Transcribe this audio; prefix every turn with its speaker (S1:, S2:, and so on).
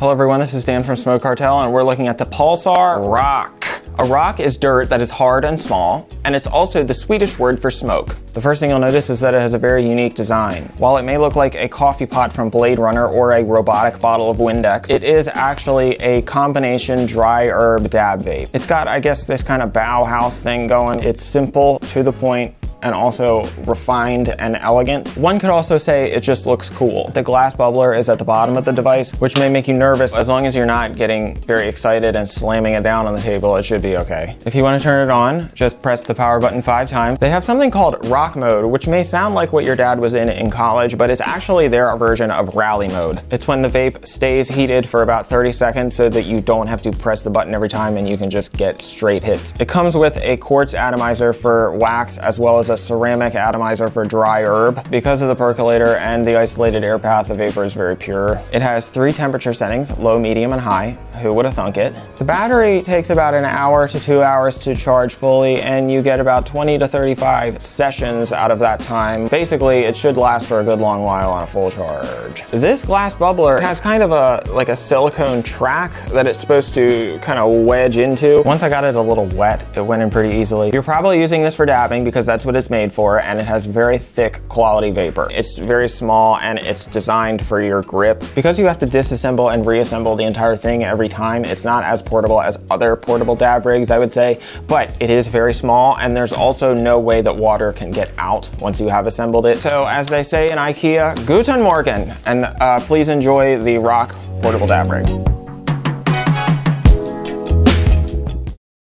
S1: Hello everyone, this is Dan from Smoke Cartel and we're looking at the Pulsar Rock. A rock is dirt that is hard and small, and it's also the Swedish word for smoke. The first thing you'll notice is that it has a very unique design. While it may look like a coffee pot from Blade Runner or a robotic bottle of Windex, it is actually a combination dry herb dab vape. It's got, I guess, this kind of Bauhaus thing going. It's simple, to the point, and also refined and elegant. One could also say it just looks cool. The glass bubbler is at the bottom of the device, which may make you nervous. As long as you're not getting very excited and slamming it down on the table, it should be okay. If you want to turn it on, just press the power button five times. They have something called rock mode, which may sound like what your dad was in in college, but it's actually their version of rally mode. It's when the vape stays heated for about 30 seconds so that you don't have to press the button every time and you can just get straight hits. It comes with a quartz atomizer for wax as well as a ceramic atomizer for dry herb. Because of the percolator and the isolated air path, the vapor is very pure. It has three temperature settings, low, medium, and high. Who would have thunk it? The battery takes about an hour to two hours to charge fully, and you get about 20 to 35 sessions out of that time. Basically, it should last for a good long while on a full charge. This glass bubbler has kind of a like a silicone track that it's supposed to kind of wedge into. Once I got it a little wet, it went in pretty easily. You're probably using this for dabbing because that's what it's made for, and it has very thick quality vapor. It's very small and it's designed for your grip. Because you have to disassemble and reassemble the entire thing every time, it's not as portable as other portable dab rigs, I would say, but it is very small and there's also no way that water can get out once you have assembled it. So as they say in IKEA, Guten Morgen, and uh, please enjoy the Rock portable dab rig.